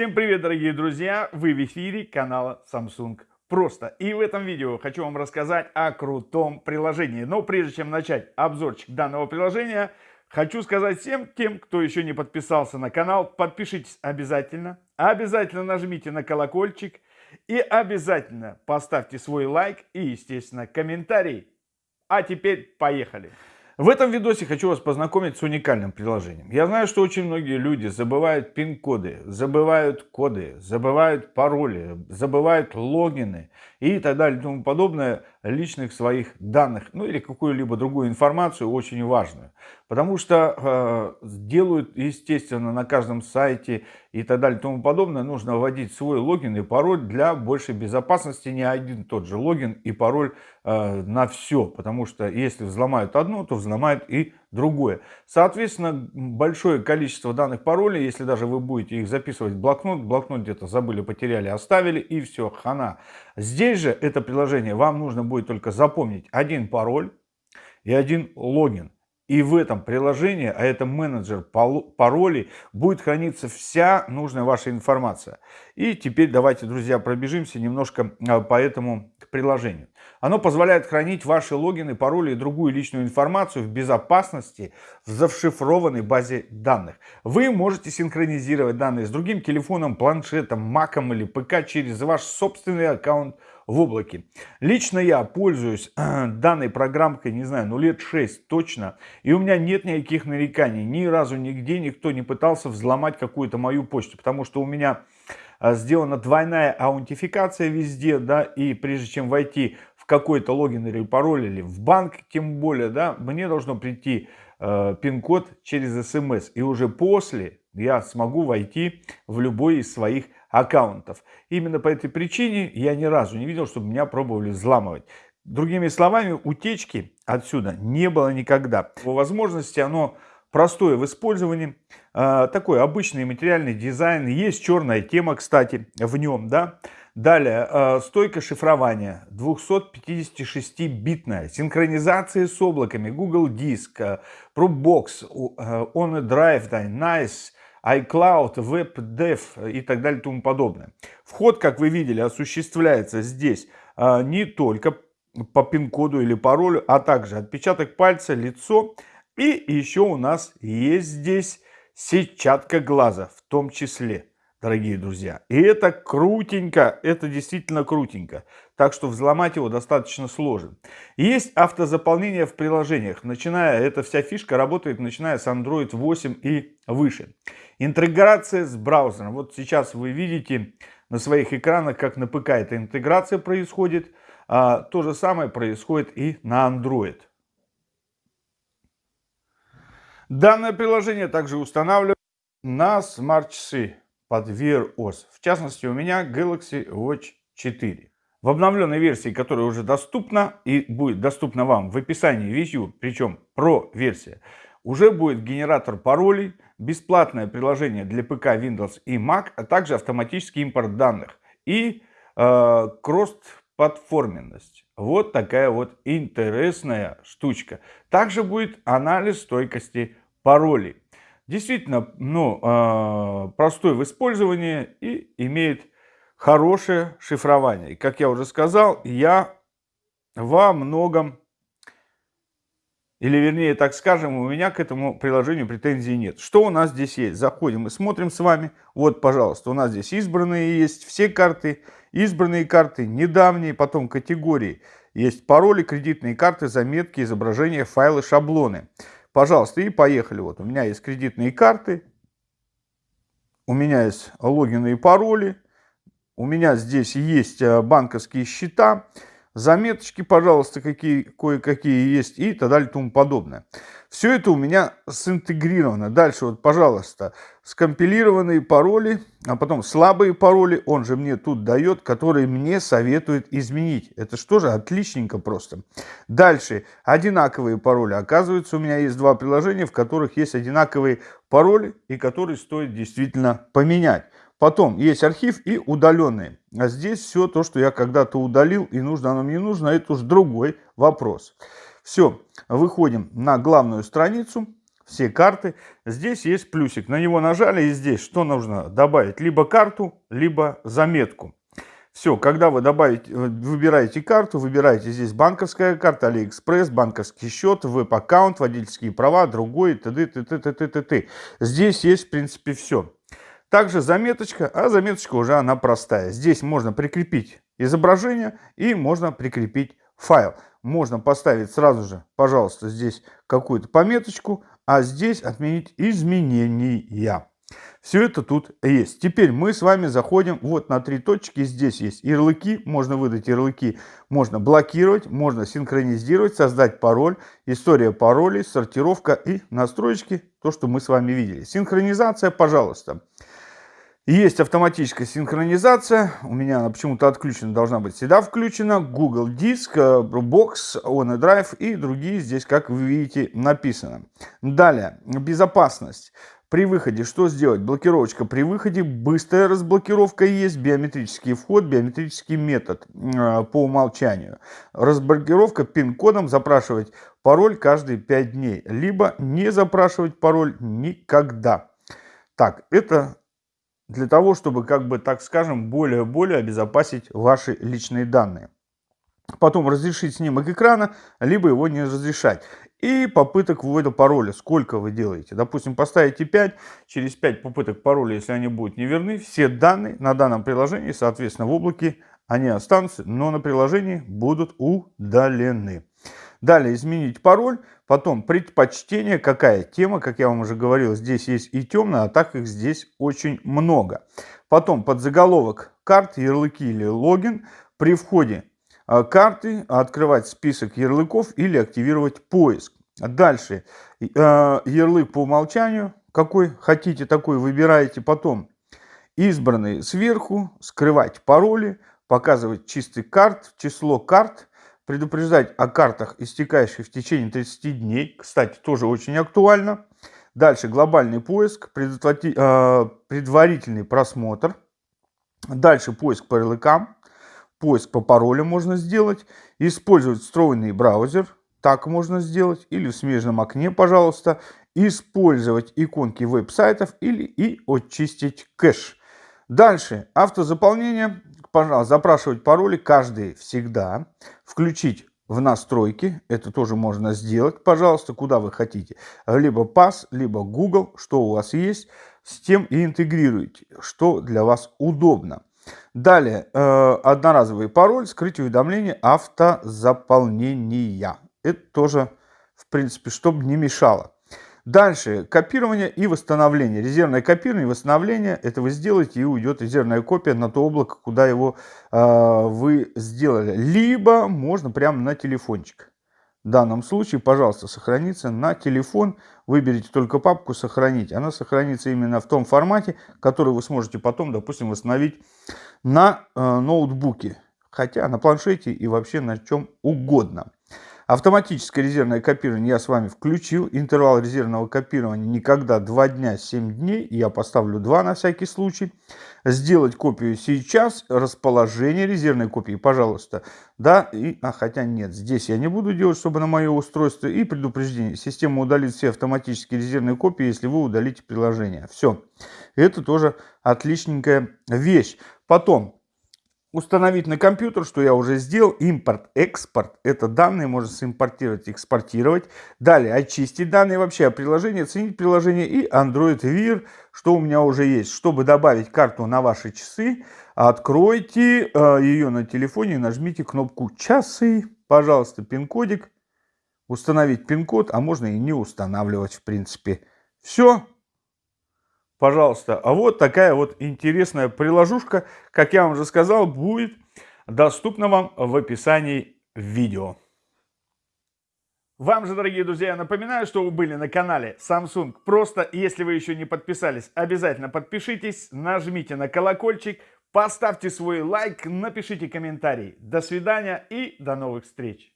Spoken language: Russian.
Всем привет, дорогие друзья! Вы в эфире канала Samsung Просто. И в этом видео хочу вам рассказать о крутом приложении. Но прежде чем начать обзорчик данного приложения, хочу сказать всем тем, кто еще не подписался на канал, подпишитесь обязательно. Обязательно нажмите на колокольчик и обязательно поставьте свой лайк и, естественно, комментарий. А теперь поехали! В этом видосе хочу вас познакомить с уникальным приложением. Я знаю, что очень многие люди забывают пин-коды, забывают коды, забывают пароли, забывают логины и так далее и тому подобное личных своих данных, ну или какую-либо другую информацию очень важную. Потому что э, делают, естественно, на каждом сайте и так далее и тому подобное, нужно вводить свой логин и пароль для большей безопасности. Не один тот же логин и пароль э, на все, потому что если взломают одно, то взломают и другое. Соответственно, большое количество данных паролей, если даже вы будете их записывать в блокнот, блокнот где-то забыли, потеряли, оставили и все, хана. Здесь же это приложение, вам нужно будет только запомнить один пароль и один логин. И в этом приложении, а это менеджер паролей, будет храниться вся нужная ваша информация. И теперь давайте, друзья, пробежимся немножко а, по этому приложению. Оно позволяет хранить ваши логины, пароли и другую личную информацию в безопасности в зашифрованной базе данных. Вы можете синхронизировать данные с другим телефоном, планшетом, маком или ПК через ваш собственный аккаунт в облаке. Лично я пользуюсь данной программкой, не знаю, ну лет 6 точно, и у меня нет никаких нареканий. Ни разу нигде никто не пытался взломать какую-то мою почту, потому что у меня э, сделана двойная аутентификация везде, да, и прежде чем войти в какой-то логин или пароль, или в банк, тем более, да, мне должно прийти э, пин-код через смс, и уже после я смогу войти в любой из своих аккаунтов. Именно по этой причине я ни разу не видел, чтобы меня пробовали взламывать. Другими словами, утечки отсюда не было никогда. По возможности оно простое в использовании, а, такой обычный материальный дизайн, есть черная тема, кстати, в нем, да. Далее, а, стойка шифрования 256-битная, синхронизация с облаками, Google Диск, Dropbox, OneDrive, да, Nice, iCloud, WebDev и так далее и тому подобное. Вход, как вы видели, осуществляется здесь а, не только по пин-коду или паролю, а также отпечаток пальца, лицо. И еще у нас есть здесь сетчатка глаза в том числе дорогие друзья. И это крутенько, это действительно крутенько. Так что взломать его достаточно сложно. Есть автозаполнение в приложениях. Начиная, эта вся фишка работает, начиная с Android 8 и выше. Интеграция с браузером. Вот сейчас вы видите на своих экранах, как на ПК эта интеграция происходит. А, то же самое происходит и на Android. Данное приложение также устанавливается на смарт-часы под Wear OS. В частности, у меня Galaxy Watch 4. В обновленной версии, которая уже доступна и будет доступна вам в описании видео, причем про версия, уже будет генератор паролей, бесплатное приложение для ПК, Windows и Mac, а также автоматический импорт данных и э, кросс-платформенность. Вот такая вот интересная штучка. Также будет анализ стойкости паролей действительно ну, а, простой в использовании и имеет хорошее шифрование. И, как я уже сказал, я во многом, или вернее так скажем, у меня к этому приложению претензий нет. Что у нас здесь есть? Заходим и смотрим с вами. Вот, пожалуйста, у нас здесь избранные есть все карты, избранные карты, недавние, потом категории. Есть пароли, кредитные карты, заметки, изображения, файлы, шаблоны. Пожалуйста, и поехали. Вот у меня есть кредитные карты, у меня есть логины и пароли, у меня здесь есть э, банковские счета, заметочки, пожалуйста, какие, кое-какие есть и так далее и тому подобное. Все это у меня синтегрировано. Дальше вот, пожалуйста, скомпилированные пароли, а потом слабые пароли, он же мне тут дает, которые мне советует изменить. Это что же отличненько просто. Дальше, одинаковые пароли. Оказывается, у меня есть два приложения, в которых есть одинаковые пароли и которые стоит действительно поменять. Потом есть архив и удаленные. А здесь все то, что я когда-то удалил, и нужно оно мне нужно, это уже другой вопрос. Все, выходим на главную страницу. все карты. Здесь есть плюсик. На него нажали и здесь что нужно добавить? Либо карту, либо заметку. Все, когда вы добавите, э, выбираете карту, выбираете здесь банковская карта, Алиэкспресс, банковский счет, веб-аккаунт, водительские права, другой, т.д. т.т. т.т. т.т. Здесь есть, в принципе, все. Также заметочка, а заметочка уже она простая. Здесь можно прикрепить изображение и можно прикрепить файл. Можно поставить сразу же, пожалуйста, здесь какую-то пометочку, а здесь отменить изменения. Все это тут есть. Теперь мы с вами заходим вот на три точки. Здесь есть ярлыки. Можно выдать ярлыки. Можно блокировать. Можно синхронизировать. Создать пароль. История паролей. Сортировка и настройки. То, что мы с вами видели. Синхронизация, пожалуйста. Есть автоматическая синхронизация. У меня она почему-то отключена. Должна быть всегда включена. Google Диск, Box, OneDrive и другие здесь, как вы видите, написано. Далее. Безопасность. При выходе что сделать? Блокировочка при выходе, быстрая разблокировка есть, биометрический вход, биометрический метод э, по умолчанию. Разблокировка пин-кодом, запрашивать пароль каждые 5 дней, либо не запрашивать пароль никогда. Так, это для того, чтобы, как бы, так скажем, более-более обезопасить ваши личные данные потом разрешить снимок экрана, либо его не разрешать. И попыток ввода пароля. Сколько вы делаете? Допустим, поставите 5, через 5 попыток пароля, если они будут неверны, все данные на данном приложении, соответственно, в облаке, они останутся, но на приложении будут удалены. Далее изменить пароль, потом предпочтение, какая тема, как я вам уже говорил, здесь есть и темная, а так их здесь очень много. Потом подзаголовок карт, ярлыки или логин. При входе а, карты, открывать список ярлыков или активировать поиск. Дальше а, ярлык по умолчанию, какой хотите такой выбираете потом. Избранный сверху, скрывать пароли, показывать чистый карт, число карт, предупреждать о картах, истекающих в течение 30 дней. Кстати, тоже очень актуально. Дальше. Глобальный поиск, а, предварительный просмотр. Дальше. Поиск по ярлыкам поиск по паролям можно сделать, использовать встроенный браузер, так можно сделать, или в смежном окне, пожалуйста, использовать иконки веб-сайтов или и очистить кэш. Дальше, автозаполнение, запрашивать пароли каждый всегда, включить в настройки, это тоже можно сделать, пожалуйста, куда вы хотите, либо PAS, либо Google, что у вас есть, с тем и интегрируйте, что для вас удобно. Далее, э, одноразовый пароль, скрыть уведомления автозаполнения. Это тоже, в принципе, чтобы не мешало. Дальше, копирование и восстановление. Резервное копирование и восстановление, это вы сделаете и уйдет резервная копия на то облако, куда его э, вы сделали. Либо можно прямо на телефончик. В данном случае, пожалуйста, сохранится на телефон. Выберите только папку «Сохранить». Она сохранится именно в том формате, который вы сможете потом, допустим, восстановить на э, ноутбуке. Хотя на планшете и вообще на чем угодно. Автоматическое резервное копирование я с вами включил. Интервал резервного копирования никогда 2 дня 7 дней. Я поставлю 2 на всякий случай. Сделать копию сейчас. Расположение резервной копии, пожалуйста. Да, и, а хотя нет, здесь я не буду делать, чтобы на мое устройство. И предупреждение. Система удалит все автоматические резервные копии, если вы удалите приложение. Все. Это тоже отличненькая вещь. Потом установить на компьютер, что я уже сделал, импорт, экспорт, это данные можно симпортировать, экспортировать. Далее очистить данные вообще о приложении, оценить приложение и Android Wear, что у меня уже есть. Чтобы добавить карту на ваши часы, откройте э, ее на телефоне и нажмите кнопку «Часы», пожалуйста, пин-кодик, установить пин-код, а можно и не устанавливать в принципе. Все, пожалуйста. А вот такая вот интересная приложушка, как я вам уже сказал, будет доступна вам в описании видео. Вам же, дорогие друзья, напоминаю, что вы были на канале Samsung Просто. Если вы еще не подписались, обязательно подпишитесь, нажмите на колокольчик, поставьте свой лайк, напишите комментарий. До свидания и до новых встреч!